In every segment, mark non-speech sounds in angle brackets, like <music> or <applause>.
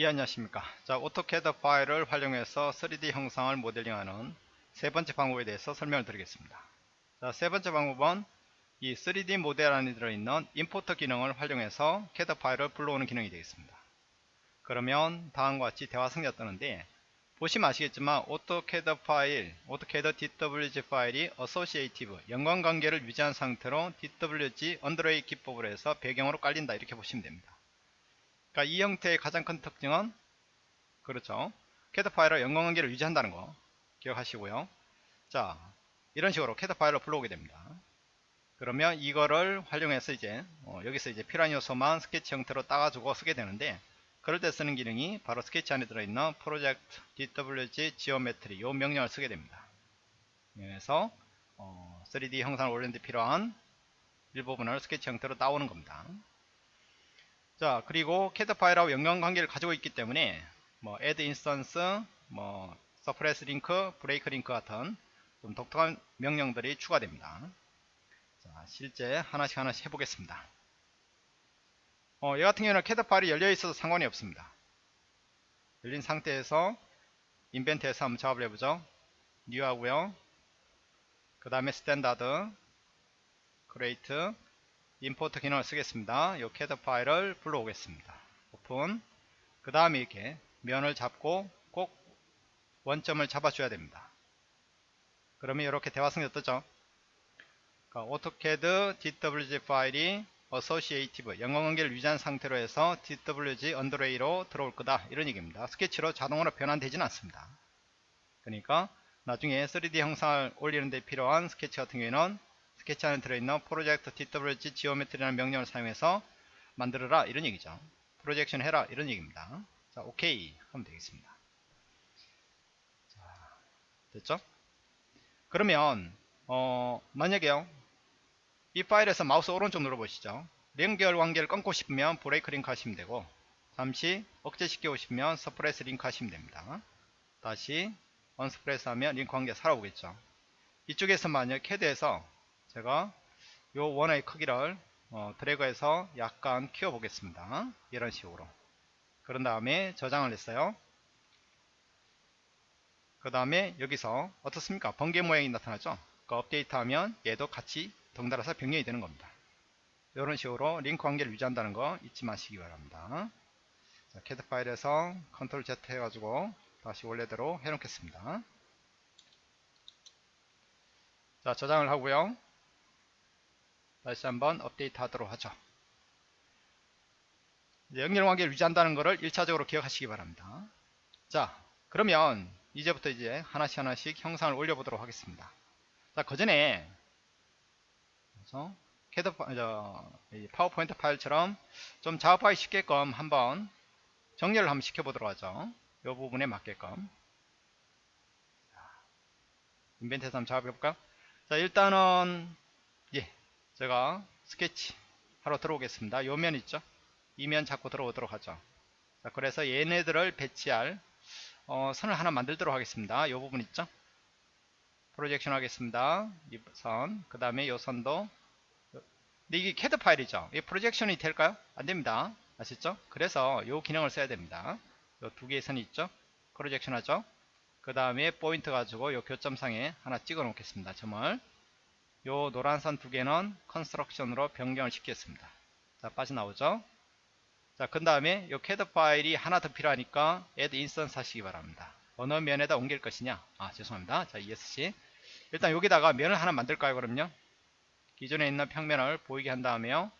예 안녕하십니까? 자 AutoCAD 파일을 활용해서 3D 형상을 모델링하는 세 번째 방법에 대해서 설명을 드리겠습니다. 자 세 번째 방법은 이 3D 모델 안에 들어있는 import 기능을 활용해서 캐드 파일을 불러오는 기능이 되겠습니다. 그러면 다음과 같이 대화 상자 뜨는데 보시면 아시겠지만 AutoCAD 파일 AutoCAD DWG 파일이 associative 연관관계를 유지한 상태로 DWG underlay 기법으로 해서 배경으로 깔린다 이렇게 보시면 됩니다 그러니까 이 형태의 가장 큰 특징은 그렇죠. 캐드 파일과 연관관계를 유지한다는 거 기억하시고요. 자, 이런 식으로 캐드 파일을 불러오게 됩니다. 그러면 이거를 활용해서 이제 어, 여기서 이제 필요한 요소만 스케치 형태로 따가지고 쓰게 되는데 그럴 때 쓰는 기능이 바로 스케치 안에 들어있는 project DWG geometry 이 명령을 쓰게 됩니다. 그래서 어, 3D 형상을 올리는 데 필요한 일부분을 스케치 형태로 따오는 겁니다. 자 그리고 캐드 파일하고 연관관계를 가지고 있기 때문에 뭐 add instance, 뭐 suppress link, break link 같은 좀 독특한 명령들이 추가됩니다. 자 실제 하나씩 하나씩 해보겠습니다. 어, 얘 같은 경우는 캐드 파일이 열려 있어도 상관이 없습니다. 열린 상태에서 Inventor에서 한번 작업을 해보죠. new 하고요. 그 다음에 standard, create, import 기능을 쓰겠습니다. 이 캐드 파일을 불러오겠습니다. 오픈 그 다음에 이렇게 면을 잡고 꼭 원점을 잡아줘야 됩니다. 그러면 이렇게 대화상자 뜨죠. 그러니까 AutoCAD DWG 파일이 associative 연관관계를 유지한 상태로 해서 DWG underlay로 들어올 거다 이런 얘기입니다. 스케치로 자동으로 변환되지는 않습니다. 그러니까 나중에 3D 형상을 올리는 데 필요한 스케치 같은 경우에는 스케치 안에 들어있는 프로젝트 TWG 지오메트리라는 명령을 사용해서 만들어라 이런 얘기죠. projection 해라 이런 얘기입니다. 자, 오케이 하면 되겠습니다. 자, 됐죠? 그러면 어, 만약에요. 이 파일에서 마우스 오른쪽 눌러보시죠. 연결 관계를 끊고 싶으면 break link 하시면 되고 잠시 억제시키고 싶으면 suppress link 하시면 됩니다. 다시 unsuppress 하면 링크 관계 살아오겠죠. 이쪽에서 만약 캐드에서 제가 요 원의 크기를 어, 드래그해서 약간 키워 보겠습니다. 이런 식으로. 그런 다음에 저장을 했어요. 그 다음에 여기서 어떻습니까? 번개 모양이 나타나죠? 그 업데이트 하면 얘도 같이 덩달아서 변경이 되는 겁니다. 이런 식으로 링크 관계를 유지한다는 거 잊지 마시기 바랍니다. 자, 캐드 파일에서 control Z 해가지고 다시 원래대로 해놓겠습니다. 자 저장을 하고요 다시 한번 업데이트 하도록 하죠. 연결관계를 유지한다는 것을 1차적으로 기억하시기 바랍니다. 자, 그러면 이제부터 이제 하나씩 하나씩 형상을 올려보도록 하겠습니다. 자, 그 전에 그래서 캐드 저, 파워포인트 파일처럼 좀 작업하기 쉽게끔 한번 정렬을 한번 시켜보도록 하죠. 이 부분에 맞게끔. Inventor에서 한번 작업해볼까요? 자, 일단은 예, 제가 스케치 하러 들어오겠습니다. 요 면 있죠? 이 면 잡고 들어오도록 하죠. 자, 그래서 얘네들을 배치할 어, 선을 하나 만들도록 하겠습니다. 요 부분 있죠? projection 하겠습니다. 이 선, 그 다음에 요 선도 근데 이게 캐드 파일이죠. 이 projection이 될까요? 안됩니다. 아시죠? 그래서 요 기능을 써야 됩니다. 요 두 개의 선이 있죠? projection 하죠? 그 다음에 포인트 가지고 요 교점상에 하나 찍어 놓겠습니다. 점을 요 노란 선 두 개는 construction으로 변경을 시켰습니다. 자, 빠져나오죠? 자, 그 다음에 요 캐드 파일이 하나 더 필요하니까 add instance 하시기 바랍니다. 어느 면에다 옮길 것이냐? 아, 죄송합니다. 자, ESC. 일단 여기다가 면을 하나 만들까요, 그럼요? 기존에 있는 평면을 보이게 한 다음에요.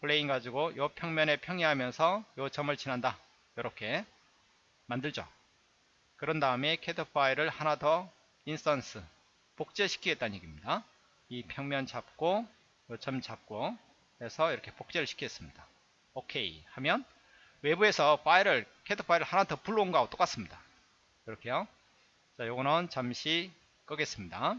plane 가지고 요 평면에 평행하면서 요 점을 지난다. 이렇게 만들죠. 그런 다음에 캐드 파일을 하나 더 instance 복제시키겠다는 얘기입니다. 이 평면 잡고 요 점 잡고 해서 이렇게 복제를 시키겠습니다. 오케이 하면 외부에서 파일을 캐드 파일을 하나 더 불러온 거하고 똑같습니다. 이렇게요. 자, 요거는 잠시 끄겠습니다.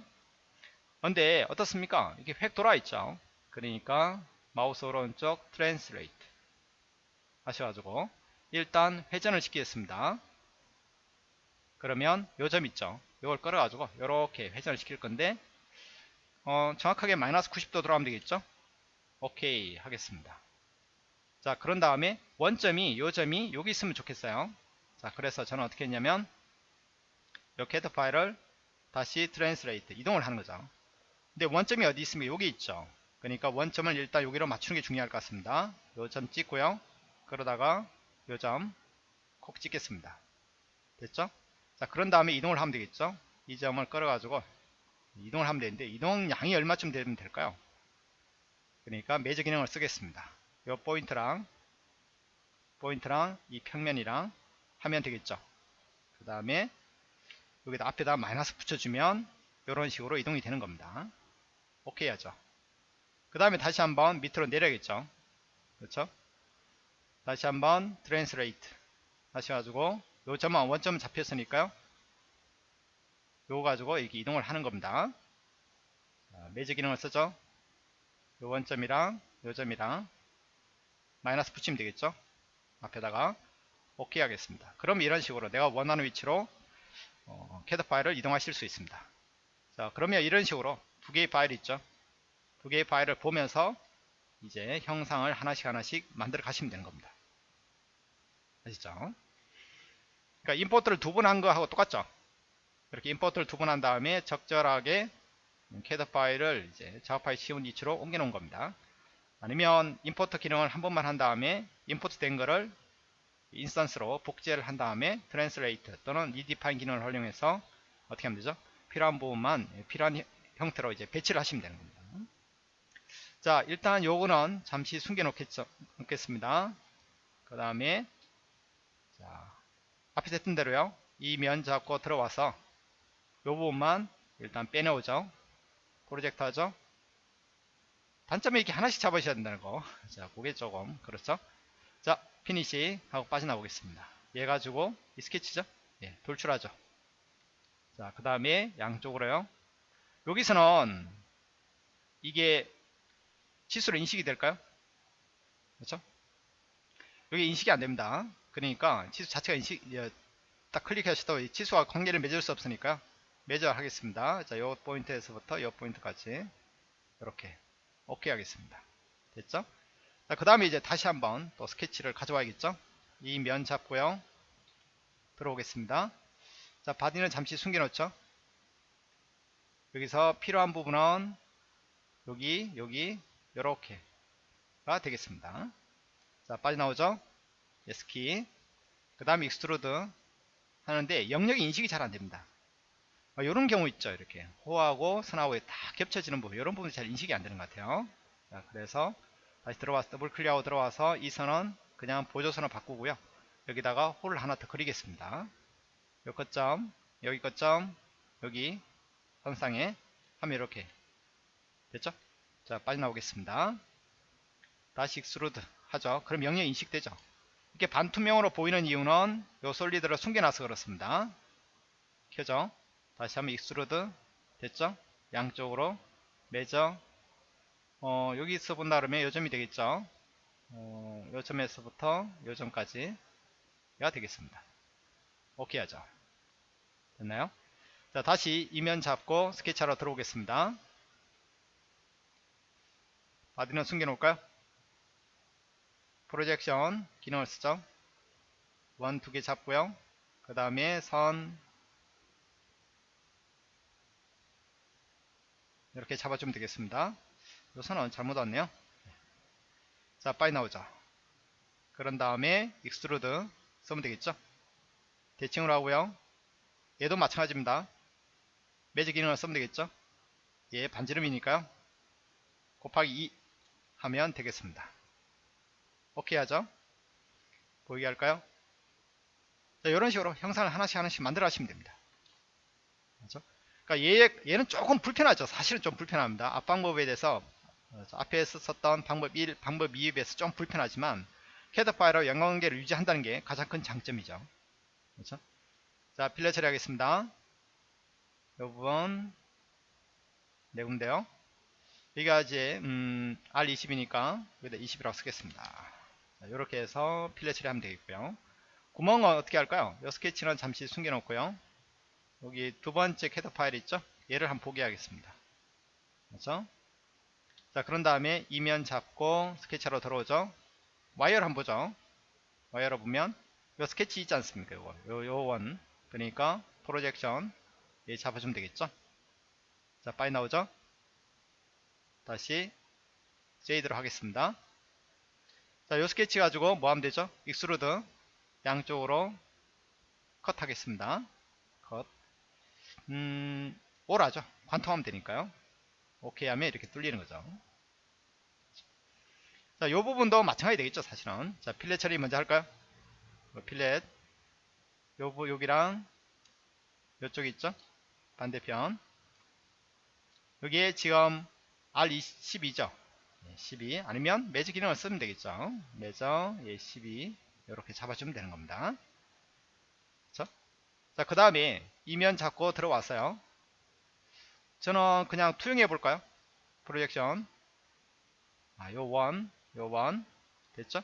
근데 어떻습니까? 이게 휙 돌아 있죠. 그러니까 마우스 오른쪽 translate 하셔가지고 일단 회전을 시키겠습니다. 그러면 요 점 있죠. 이걸 끌어가지고 이렇게 회전을 시킬 건데 어, 정확하게 마이너스 90도 들어가면 되겠죠? 오케이 하겠습니다. 자 그런 다음에 원점이 요 점이 여기 있으면 좋겠어요. 자 그래서 저는 어떻게 했냐면 요 캐드 파일을 다시 translate 이동을 하는 거죠. 근데 원점이 어디 있습니까 여기 있죠? 그러니까 원점을 일단 여기로 맞추는 게 중요할 것 같습니다. 요 점 찍고요. 그러다가 요 점 콕 찍겠습니다. 됐죠 자 그런 다음에 이동을 하면 되겠죠? 이 점을 끌어 가지고 이동을 하면 되는데 이동 양이 얼마쯤 되면 될까요? 그러니까 measure 기능을 쓰겠습니다. 요 포인트랑 포인트랑 이 평면이랑 하면 되겠죠? 그 다음에 여기다 앞에다 마이너스 붙여주면 이런 식으로 이동이 되는 겁니다. 오케이 하죠? 그 다음에 다시 한번 밑으로 내려야겠죠? 그렇죠? 다시 한번 translate. 다시 가지고 요 점은 원점 잡혔으니까요. 요거 가지고 이렇게 이동을 하는 겁니다. 자, measure 기능을 쓰죠. 요 원점이랑 요 점이랑 마이너스 붙이면 되겠죠? 앞에다가 오케이 하겠습니다. 그럼 이런 식으로 내가 원하는 위치로 어, 캐드 파일을 이동하실 수 있습니다. 자 그러면 이런 식으로 두 개의 파일이 있죠? 두 개의 파일을 보면서 이제 형상을 하나씩 하나씩 만들어 가시면 되는 겁니다. 아시죠 그러니까 import를 두 번 한 거하고 똑같죠 이렇게 import를 두 번 한 다음에 적절하게 캐드 파일을 이제 작업하기 쉬운 위치로 옮겨 놓은 겁니다 아니면 import 기능을 한 번만 한 다음에 import 된 거를 instance로 복제를 한 다음에 translate 또는 redefine 기능을 활용해서 어떻게 하면 되죠? 필요한 부분만 필요한 형태로 이제 배치를 하시면 되는 겁니다. 자, 일단 요거는 잠시 숨겨 놓겠습니다. 그 다음에 자, 앞에 했던 대로요. 이 면 잡고 들어와서 요 부분만 일단 빼내오죠. 프로젝트 하죠. 단점이 이렇게 하나씩 잡으셔야 된다는 거. <laughs> 자, 그게 조금 그렇죠. 자, finish 하고 빠져나오겠습니다. 얘 가지고 이 스케치죠. 예, 돌출하죠. 자, 그 다음에 양쪽으로요. 여기서는 이게 치수로 인식이 될까요? 그렇죠? 여기 인식이 안 됩니다. 그러니까 치수 자체가 인식 예, 딱 클릭하셔도 치수와 관계를 맺을 수 없으니까 매저 하겠습니다. 자, 요 포인트에서부터 요 포인트까지 이렇게 오케이 하겠습니다. 됐죠? 자, 그 다음에 이제 다시 한번 또 스케치를 가져와야겠죠? 이 면 잡고요. 들어오겠습니다. 자, body는 잠시 숨겨놓죠? 여기서 필요한 부분은 여기, 여기, 요렇게가 되겠습니다. 자, 빠져나오죠? ESC키. 그 다음에 extrude 하는데 영역이 인식이 잘 안됩니다. 이런 어, 경우 있죠. 이렇게 호하고 선하고에 다 겹쳐지는 부분 이런 부분이 잘 인식이 안 되는 것 같아요. 자, 그래서 다시 들어와서 더블 클릭하고 들어와서 이 선은 그냥 보조선으로 바꾸고요. 여기다가 호를 하나 더 그리겠습니다. 요 교점, 여기 교점, 여기 선상에 하면 이렇게 됐죠? 자 빠져나오겠습니다. 다시 extrude 하죠. 그럼 영역 인식되죠. 이렇게 반투명으로 보이는 이유는 요 solid를 숨겨놔서 그렇습니다. 켜죠. 다시 한번 extrude 됐죠? 양쪽으로 measure 어, 여기서 본다 그러면 요 점이 되겠죠? 어, 요 점에서부터 요 점까지가 되겠습니다. 오케이 하죠. 됐나요? 자 다시 이 면 잡고 스케치하러 들어오겠습니다. body는 숨겨놓을까요? projection 기능을 쓰죠. 원 두 개 잡고요. 그 다음에 선 이렇게 잡아주면 되겠습니다. 이 선은 잘못 왔네요. 자, 빠져나오죠. 그런 다음에 extrude 쓰면 되겠죠. 대칭으로 하고요. 얘도 마찬가지입니다. measure 기능을 쓰면 되겠죠. 얘 반지름이니까요. 곱하기 2 하면 되겠습니다. 오케이 하죠. 보이게 할까요? 자, 이런 식으로 형상을 하나씩 하나씩 만들어 하시면 됩니다. 그렇죠? 그러니까 얘, 얘는 조금 불편하죠. 사실은 좀 불편합니다. 앞방법에 대해서 어, 앞에 썼던 방법 1, 방법 2에 비해서 좀 불편하지만 캐드 파일로 연관관계를 유지한다는 게 가장 큰 장점이죠. 그렇죠? 자, fillet 처리하겠습니다. 이 부분 네 군데요. 여기가 이제 음, R20이니까 여기다 20이라고 쓰겠습니다. 이렇게 해서 fillet 처리하면 되겠고요. 구멍은 어떻게 할까요? 이 스케치는 잠시 숨겨놓고요. 여기 두 번째 캐드 파일 있죠? 얘를 한번 보게 하겠습니다. 그렇죠? 자, 그런 다음에 이면 잡고 스케치하러 들어오죠? 와이어를 한번 보죠. 와이어를 보면 요 스케치 있지 않습니까? 요거 요, 요 원. 그러니까 projection 예 잡아주면 되겠죠. 자 빨리 나오죠. 다시 제이드로 하겠습니다. 자, 요 스케치 가지고 뭐 하면 되죠? extrude 양쪽으로 컷 하겠습니다. 컷. 음, all이죠. 관통하면 되니까요. 오케이 하면 이렇게 뚫리는 거죠. 자, 요 부분도 마찬가지 되겠죠, 사실은. 자, fillet 처리 먼저 할까요? 뭐 필렛. 요, 부- 여기랑 요쪽 있죠? 반대편. 여기에 지금 R12죠. 12 아니면 매직 기능을 쓰면 되겠죠. 매저 예, 12 이렇게 잡아주면 되는 겁니다. 그렇죠? 자, 그 다음에 이면 잡고 들어왔어요. 저는 그냥 투영해 볼까요? 프로젝션. 아, 요 원, 요 원. 됐죠?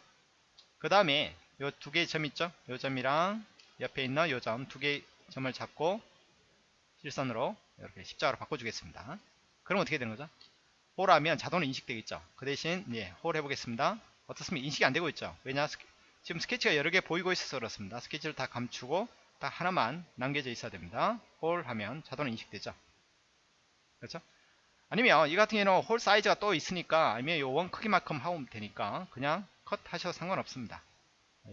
그 다음에 요 두 개의 점 있죠? 요 점이랑 옆에 있는 요 점 두 개의 점을 잡고 실선으로 이렇게 십자가로 바꿔주겠습니다. 그럼 어떻게 되는 거죠? hole하면 자동으로 인식되겠죠. 그 대신 예, hole 해보겠습니다. 어떻습니까? 인식이 안 되고 있죠. 왜냐? 스케- 지금 스케치가 여러 개 보이고 있어서 그렇습니다. 스케치를 다 감추고 딱 하나만 남겨져 있어야 됩니다. hole 하면 자동으로 인식되죠. 그렇죠? 아니면 이 같은 경우는 홀 사이즈가 또 있으니까 아니면 요 원 크기만큼 하면 되니까 그냥 컷 하셔도 상관없습니다.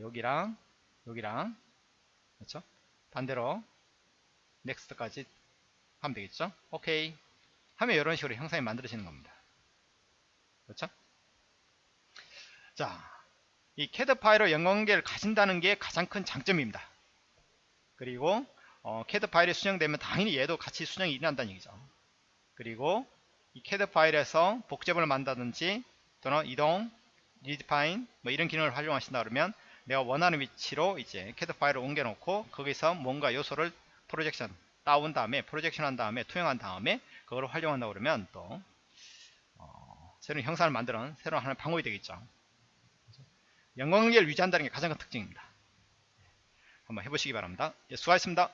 여기랑 여기랑 그렇죠? 반대로 넥스트까지 하면 되겠죠? 오케이. 하면 이런 식으로 형상이 만들어지는 겁니다. 그렇죠? 자, 이 CAD 파일로 연관계를 가진다는 게 가장 큰 장점입니다. 그리고 어, CAD 파일이 수정되면 당연히 얘도 같이 수정이 일어난다는 얘기죠. 그리고 이 CAD 파일에서 복제본을 만든다든지 또는 이동, redefine 뭐 이런 기능을 활용하신다 그러면 내가 원하는 위치로 이제 CAD 파일을 옮겨 놓고 거기서 뭔가 요소를 projection 따온 다음에 projection 한 다음에 투영한 다음에 그걸 활용한다 그러면 또 어, 새로운 형상을 만드는 새로운 하나의 방법이 되겠죠. 연관관계를 유지한다는 게 가장 큰 특징입니다. 한번 해보시기 바랍니다. 예, 수고하셨습니다.